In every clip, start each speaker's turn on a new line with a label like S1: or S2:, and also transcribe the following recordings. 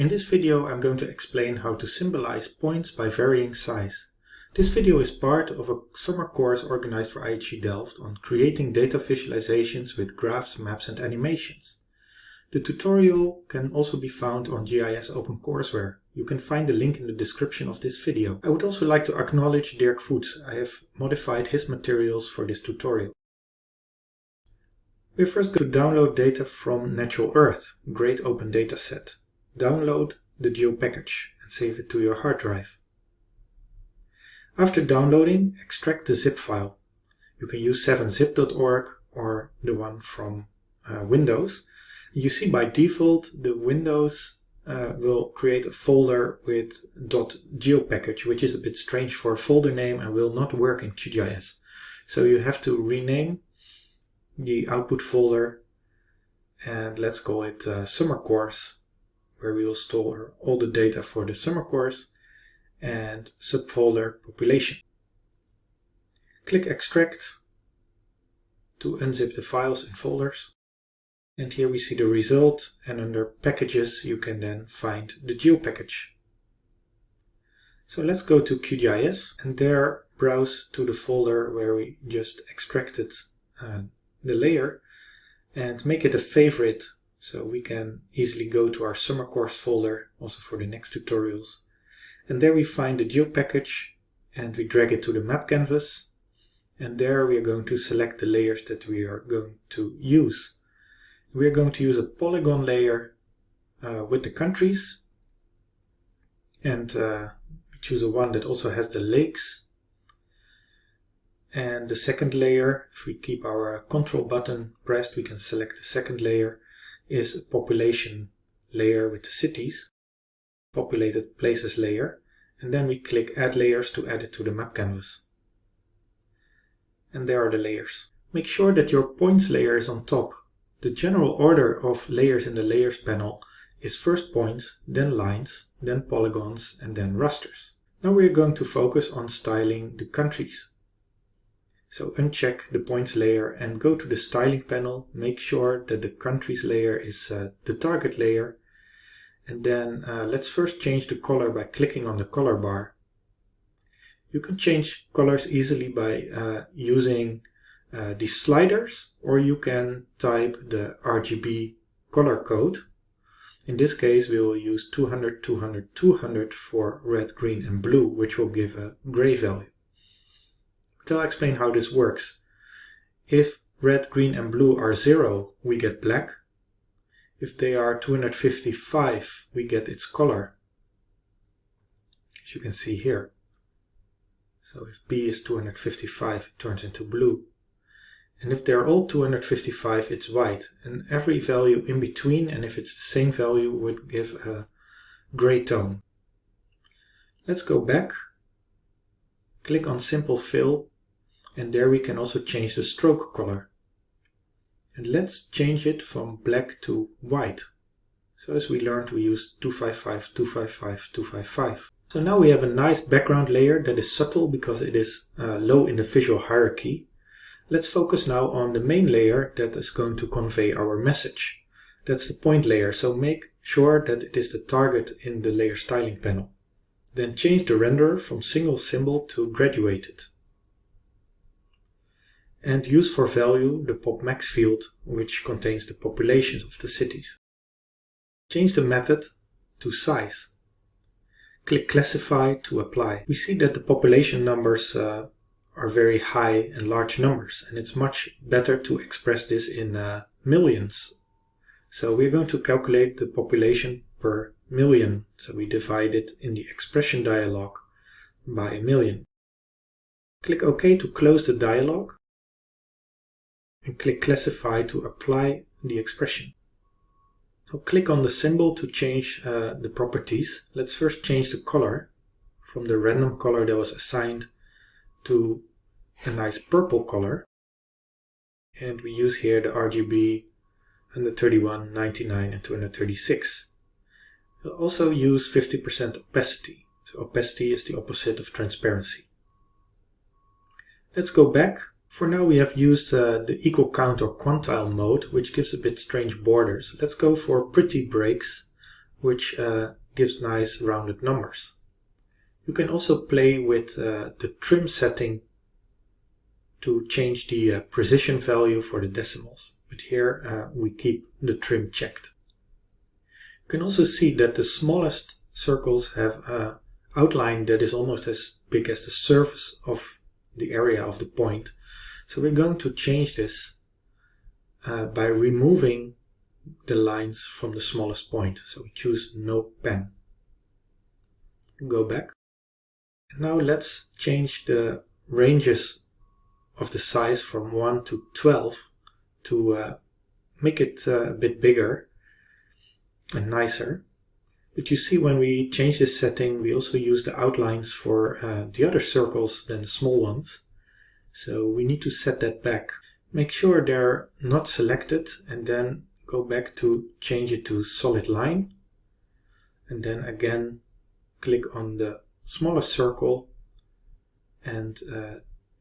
S1: In this video I'm going to explain how to symbolize points by varying size. This video is part of a summer course organized for IHE Delft on creating data visualizations with graphs, maps and animations. The tutorial can also be found on GIS OpenCourseware. You can find the link in the description of this video. I would also like to acknowledge Dirk Voets. I have modified his materials for this tutorial. We're first going to download data from Natural Earth, great open data set. Download the geo package and save it to your hard drive. After downloading, extract the zip file. You can use 7zip.org or the one from uh, Windows. You see by default the Windows uh, will create a folder with .geopackage, which is a bit strange for a folder name and will not work in QGIS. So you have to rename the output folder and let's call it uh, summer course where we will store all the data for the summer course and subfolder population. Click extract to unzip the files and folders and here we see the result and under packages you can then find the geo package. So let's go to QGIS and there browse to the folder where we just extracted uh, the layer and make it a favorite so we can easily go to our summer course folder also for the next tutorials. And there we find the geo package and we drag it to the map canvas and there we are going to select the layers that we are going to use. We are going to use a polygon layer uh, with the countries and uh, choose a one that also has the lakes and the second layer, if we keep our control button pressed, we can select the second layer, is a population layer with the cities, populated places layer, and then we click add layers to add it to the map canvas. And there are the layers. Make sure that your points layer is on top. The general order of layers in the layers panel is first points, then lines, then polygons, and then rasters. Now we are going to focus on styling the countries. So uncheck the points layer and go to the styling panel. Make sure that the countries layer is uh, the target layer. And then uh, let's first change the color by clicking on the color bar. You can change colors easily by uh, using uh, these sliders or you can type the RGB color code. In this case we will use 200, 200, 200 for red, green and blue which will give a gray value. I'll explain how this works. If red, green and blue are 0, we get black. If they are 255, we get its color, as you can see here. So if B is 255, it turns into blue. And if they're all 255, it's white. And every value in between, and if it's the same value, would give a gray tone. Let's go back, click on Simple Fill, and there we can also change the stroke color. And let's change it from black to white. So as we learned, we use 255, 255, 255. So now we have a nice background layer that is subtle because it is uh, low in the visual hierarchy. Let's focus now on the main layer that is going to convey our message. That's the point layer, so make sure that it is the target in the layer styling panel. Then change the render from single symbol to graduated and use for value the PopMax field which contains the populations of the cities. Change the method to size. Click classify to apply. We see that the population numbers uh, are very high and large numbers and it's much better to express this in uh, millions. So we're going to calculate the population per million. So we divide it in the expression dialog by a million. Click OK to close the dialog and click Classify to apply the expression. Now click on the symbol to change uh, the properties. Let's first change the color from the random color that was assigned to a nice purple color. And we use here the RGB 131, 99 and 236. We'll also use 50% opacity. So opacity is the opposite of transparency. Let's go back for now we have used uh, the equal count or quantile mode, which gives a bit strange borders. Let's go for pretty breaks which uh, gives nice rounded numbers. You can also play with uh, the trim setting to change the uh, precision value for the decimals. But here uh, we keep the trim checked. You can also see that the smallest circles have an outline that is almost as big as the surface of the area of the point. So we're going to change this uh, by removing the lines from the smallest point. So we choose no pen. Go back. Now let's change the ranges of the size from 1 to 12 to uh, make it uh, a bit bigger and nicer. But you see when we change this setting we also use the outlines for uh, the other circles than the small ones. So we need to set that back. Make sure they're not selected and then go back to change it to solid line. And then again click on the smallest circle and uh,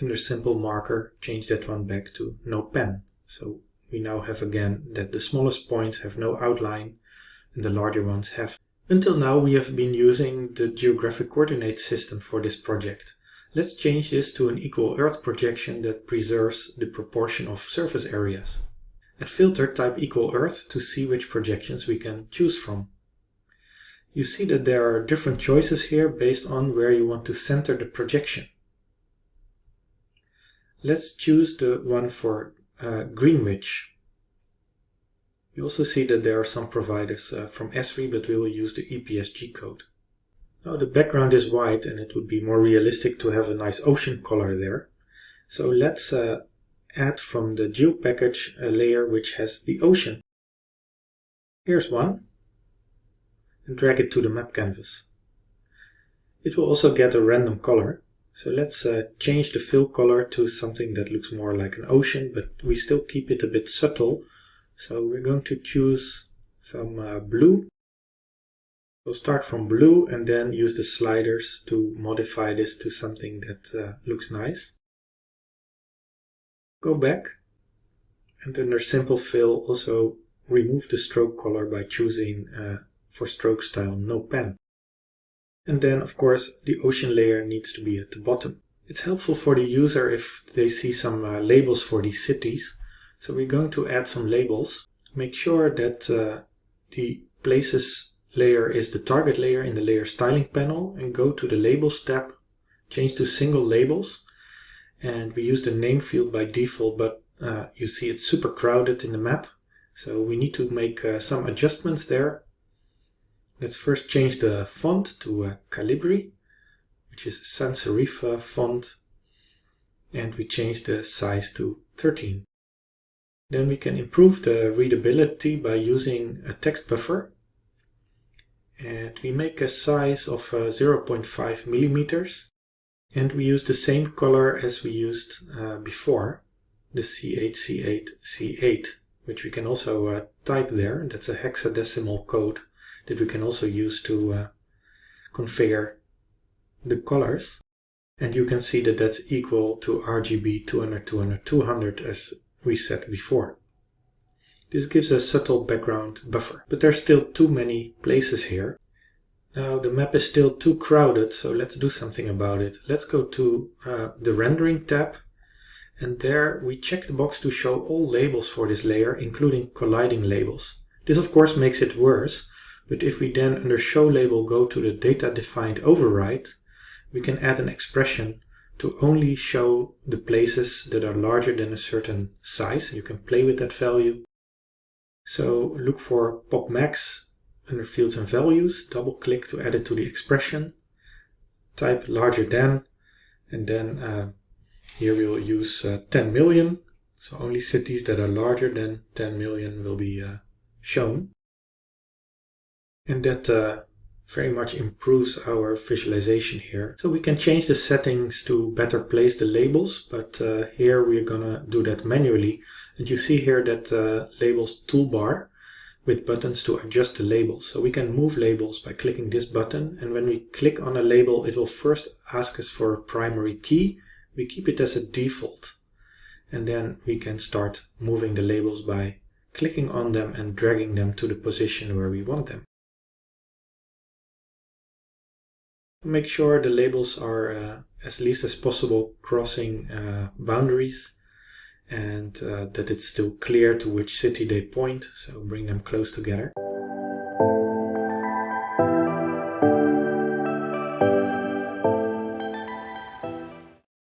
S1: under simple marker change that one back to no pen. So we now have again that the smallest points have no outline and the larger ones have. Until now we have been using the geographic coordinate system for this project. Let's change this to an equal earth projection that preserves the proportion of surface areas. At filter type equal earth to see which projections we can choose from. You see that there are different choices here based on where you want to center the projection. Let's choose the one for uh, Greenwich. You also see that there are some providers uh, from Esri, but we will use the EPSG code. Now the background is white and it would be more realistic to have a nice ocean color there. So let's uh, add from the geo package a layer which has the ocean. Here's one and drag it to the map canvas. It will also get a random color. So let's uh, change the fill color to something that looks more like an ocean, but we still keep it a bit subtle. So we're going to choose some uh, blue. We'll start from blue and then use the sliders to modify this to something that uh, looks nice. Go back and under simple fill also remove the stroke color by choosing uh, for stroke style no pen. And then of course the ocean layer needs to be at the bottom. It's helpful for the user if they see some uh, labels for these cities. So we're going to add some labels. Make sure that uh, the places layer is the target layer in the layer styling panel and go to the labels tab, change to single labels. And we use the name field by default, but uh, you see it's super crowded in the map. So we need to make uh, some adjustments there. Let's first change the font to uh, Calibri, which is a sans serif font, and we change the size to 13. Then we can improve the readability by using a text buffer. And we make a size of uh, 0.5 millimeters. And we use the same color as we used uh, before, the C8C8C8, which we can also uh, type there. That's a hexadecimal code that we can also use to configure the colors. And you can see that that's equal to RGB 200, 200, 200 as we said before. This gives a subtle background buffer, but there's still too many places here. Now the map is still too crowded, so let's do something about it. Let's go to uh, the rendering tab and there we check the box to show all labels for this layer, including colliding labels. This of course makes it worse, but if we then under show label go to the data defined override, we can add an expression to only show the places that are larger than a certain size. You can play with that value. So look for pop max under fields and values, double click to add it to the expression, type larger than, and then uh, here we will use uh, 10 million. So only cities that are larger than 10 million will be uh, shown and that uh, very much improves our visualization here. So we can change the settings to better place the labels, but uh, here we're gonna do that manually. And you see here that uh, labels toolbar with buttons to adjust the labels. So we can move labels by clicking this button and when we click on a label it will first ask us for a primary key. We keep it as a default and then we can start moving the labels by clicking on them and dragging them to the position where we want them. Make sure the labels are uh, as least as possible crossing uh, boundaries and uh, that it's still clear to which city they point, so bring them close together.